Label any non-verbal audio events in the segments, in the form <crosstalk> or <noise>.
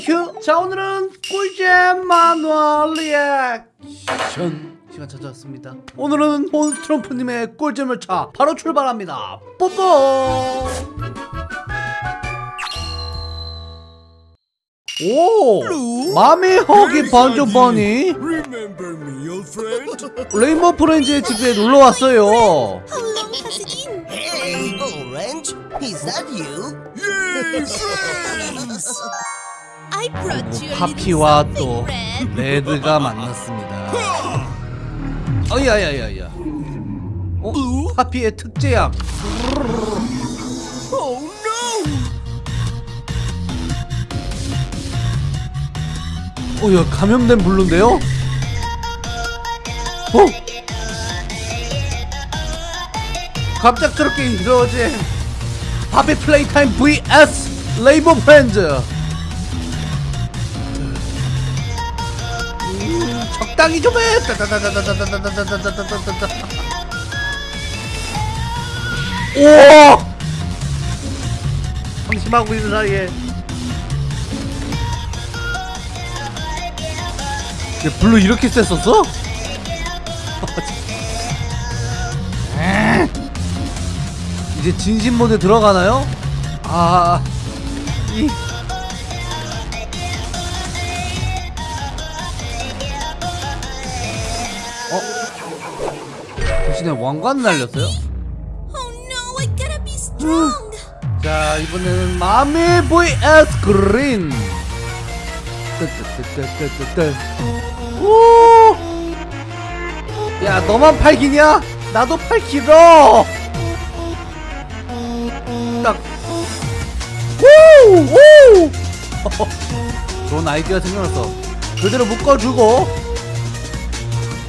휴. 자 오늘은 꿀잼 마누얼 리액션 시간 찾아왔습니다. 오늘은 몬스트럼프님의 꿀잼을 차 바로 출발합니다. 뽀뽀. 오! 마미 허기 반조 버니 Remember me, old friend? 레인보우 프렌즈의 집에 놀러 왔어요. Hello, Pasadine. Hey, Orange, is that you? Yay, 파피와 something, 또. 레드가 만났습니다. 어야야야야. 어? 파피의 특제약. Oh no! 어, 야 감염된 블루인데요? 어? 갑작스럽게 이루어진 파피 플레이타임 vs 레인보우 프렌즈. 적당히 좀 해. 방심하고 있는 사이에 야, 블루 이렇게 셌었어? 이제 진심 모드 들어가나요? 아, 이 어? 대신에 왕관 날렸어요? Oh strong. 자 이번에는 마미 vs 그린 오! 야 너만 팔 기냐? 나도 팔 길어 딱 오! 오! <laughs> 좋은 아이디어 생각났어 그대로 묶어주고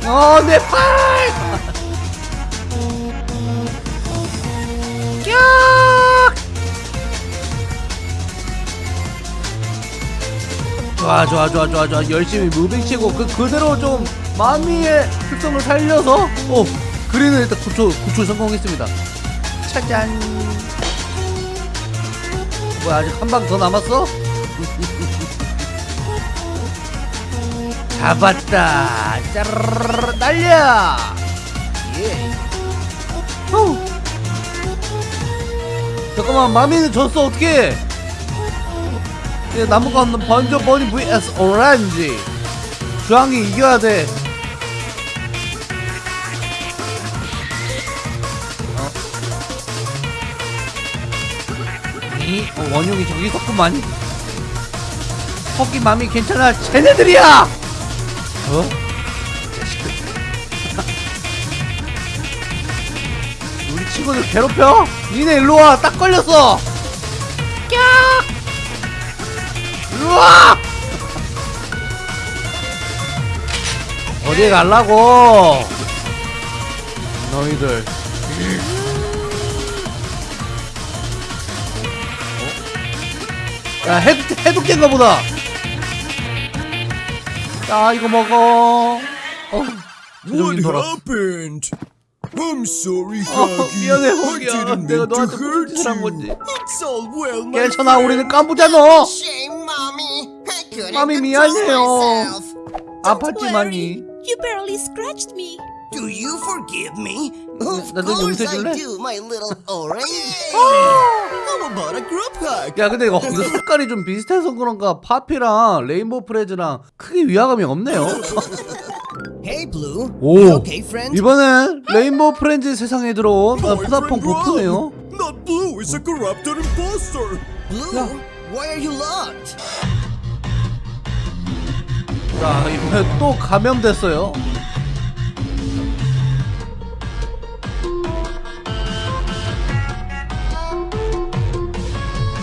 어내 팔! 좋아 좋아 좋아 좋아 좋아. 열심히 무빙 치고 그 그대로 좀 마미의 특성을 살려서. 어 그린은 일단 구초 구초 성공했습니다. 짜잔. 뭐야 아직 한 방 더 남았어? 잡았다. 짜르르 날려 예. 후. 잠깐만 마미는 졌어 어떻게 예, 나무가 없는 번져 버니 vs 오렌지 주황이 이겨야 돼. 어? 이 어, 원흉이 저기 있었구만. 토끼 맘이 괜찮아. 쟤네들이야! 어? 친구들 괴롭혀? 니네 일로와. 딱 걸렸어. 깍! 일로와! 어디에 갈라고? 너희들. 어? 야 해독 해독된가 보다. 야 이거 먹어. 어 What 돌아 happened? I'm sorry, 어, Huggy. 미안해 didn't 내가 너한테 무슨. 건지 It's all well, my 괜찮아 우리는. 깜부잖아 Shame, Mommy. I couldn't control 미안해요. 아팠지만이 You barely scratched me. Do you forgive me? Of course? I do, my little orange. How about a group hug? 야 근데 이거, 색깔이 좀 비슷해서 그런가 파피랑 레인보우 프레즈랑 크게 위화감이 없네요. 오? 이번엔 레인보우 프렌즈 세상에 들어온 어, 푸다퐁. 보프네요 Not Blue is a corrupted imposter. Blue, Yeah. why are you locked? 자 이번에 또 감염됐어요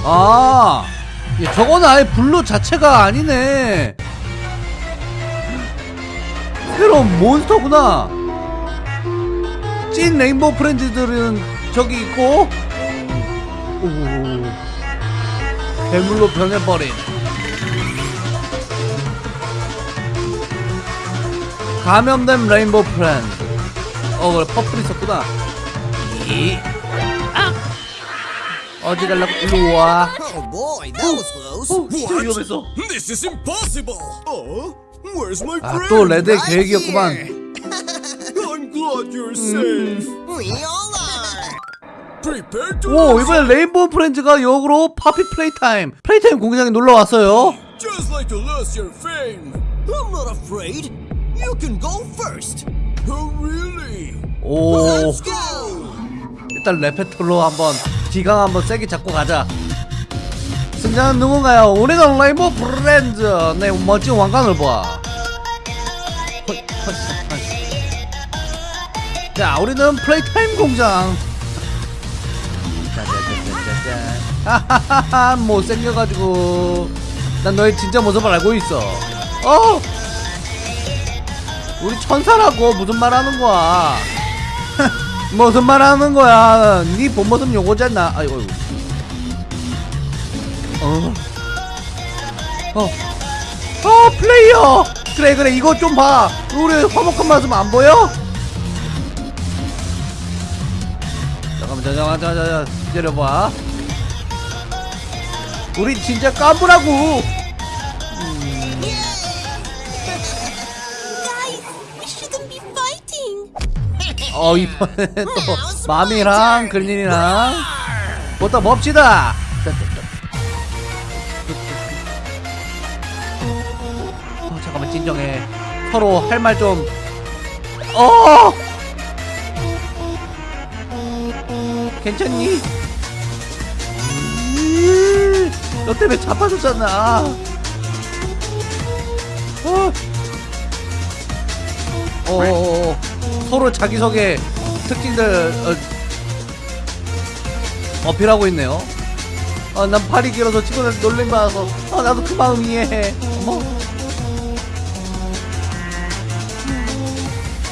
아 예, 저거는 아예 블루 자체가 아니네 새로운 몬스터구나. 찐 Rainbow Friends들은 저기 있고. 오, 괴물로 변해버린. 감염된 Rainbow Friends. 어 그래 Purple 있었구나. 이. 아! 어디 갈라고? 일로 와. Oh. 어, 진짜 위험했어. This is impossible. My 아, friend? 또 레드의 Right 계획이었구만. here. I'm glad you're safe. We all are. Prepare to 오 lose. 이번에 레인보우 프렌즈가 역으로 파피 플레이타임 플레이타임 공장에 놀러 왔어요. Just like to lose your fame. I'm not afraid. You can go first. Oh, really? 오 Let's go. 일단 레페톨로 한번 기강 한번 세게 잡고 가자. 승자는 누군가요? 우리가 Rainbow Friends 내 멋진 왕관을 봐. 헐. 자 우리는 Playtime 공장. 하하하하 못생겨가지고 난 너의 진짜 모습을 알고 있어. 어. 우리 천사라고 무슨 말 하는 거야? <laughs> 무슨 말 하는 거야? 네 본모습 요거잖아. 아이고. 아이고. 어. 어. 어, 플레이어. 그래, 그래. 이거 좀 봐. 우리 화목한 모습 안 보여? 잠깐만, 잠깐만, 잠깐만. 기다려봐. 우리 진짜 be fighting. 어, 이번에 또 마미랑 글린이랑 보다 봅시다. 잠깐만 진정해. 서로 할 말 좀. 어. 괜찮니? 음, 너 때문에 자빠졌잖아. 어. 어, 어, 어. 서로 자기소개 특징들 어, 어필하고 있네요. 아, 난 팔이 길어서 친구들 놀림 받아서 아, 나도 그 마음 이해해. 어머.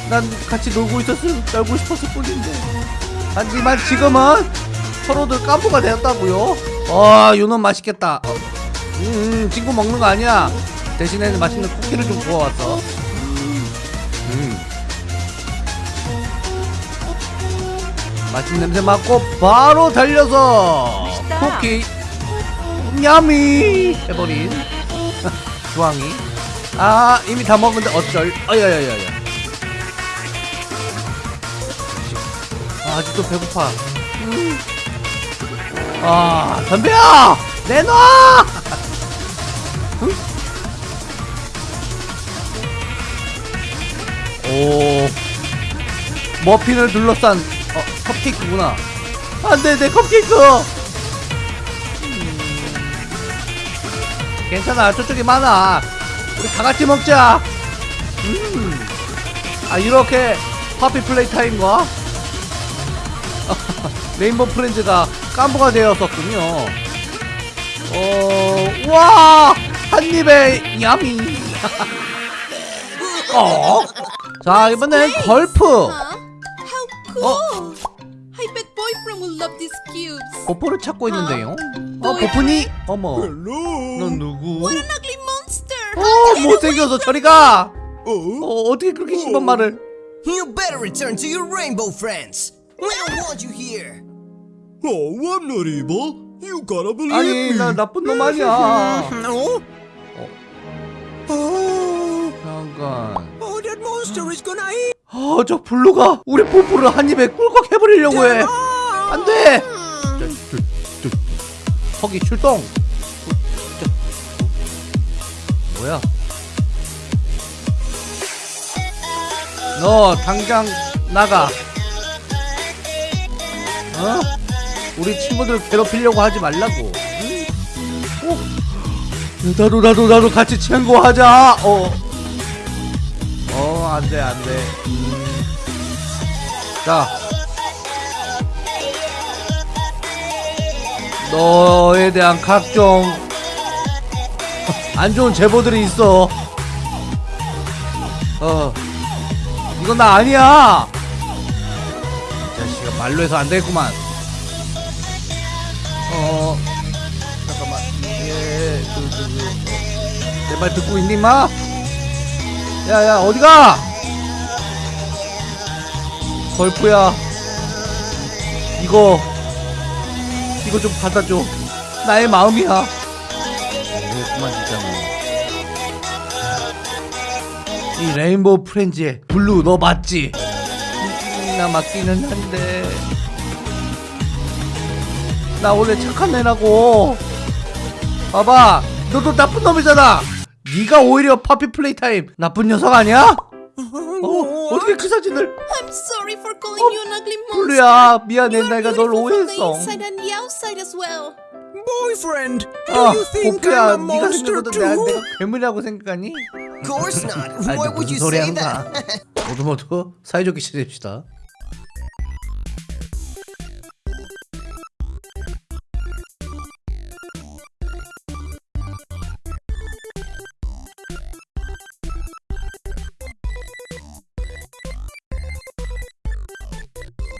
난 같이 놀고 있었을 놀고 싶었을 뿐인데. 하지만 지금은 서로들 깜부가 되었다고요. 아, 유는 맛있겠다. 어, 음, 친구 먹는 거 아니야. 대신에 맛있는 쿠키를 좀 구워왔어. 음. 맛있는 냄새 맡고 바로 달려서 쿠키 야미 해버린 <laughs> 주황이 아 이미 다 먹은데 어쩔 아야야야야 아, 아직도 배고파. 음. 아 덤벼 내놔! 응? 오. 머핀을 둘러싼 어 컵케이크구나. 안돼 내 컵케이크! 음. 괜찮아 저쪽에 많아. 우리 다 같이 먹자. 음. 아 이렇게 파피 플레이 타임과 레인보우 프렌즈가 깜부가 되었었군요 어, 어와 한입에 야미 어? 자 이번엔 걸프 cubes. 보포를 찾고 있는데요. 어, 보프니? 어머. 넌 누구? 어, 못생겨서 저리 가. Oh, 어, 어떻게 그렇게 심한 말을? You better return to your rainbow friends. We don't want you here. oh, I'm not evil. You gotta believe 아니, me. 나 나쁜 놈 아니야. No. Oh, 잠깐. oh, that monster is gonna eat. 어, 저 블루가 우리 보포를 한 입에 꿀꺽 해버리려고 해. 안 돼. 거기 출동. 저, 뭐야? 너 당장 나가. 어? 우리 친구들 괴롭히려고 하지 말라고. 응? 어? 나도 나도 나도 같이 친구 하자. 어. 어, 안 돼, 안 돼. 자. 너에 대한 각종 안 좋은 제보들이 있어. 어. 이건 나 아니야. 말로 해서 안 되겠구만. 어, 잠깐만. 예, 그, 그, 그. 내말 듣고 있니, 마? 야, 야, 어디가? 걸프야. 이거, 이거 좀 받아줘. 나의 마음이야. 아, 그만 진짜 뭐. 이 Rainbow Friends의 Blue 너 맞지? 나 맞기는 한데 나 원래 착한 애라고 봐봐 너도 나쁜 놈이잖아 네가 오히려 Poppy Playtime 나쁜 녀석 아니야? 어, 어떻게 그 사진을 I'm sorry for calling you an ugly monster. 블루야 미안해 내가 널 오해했어. Boyfriend, do 아 you think 복귀야 I'm a 네가 monster 생각보다 내가, too? 내가 괴물이라고 생각하니? Of course not. 아니 Why 너 would you say that? 모두 모두 사이좋게 지냅시다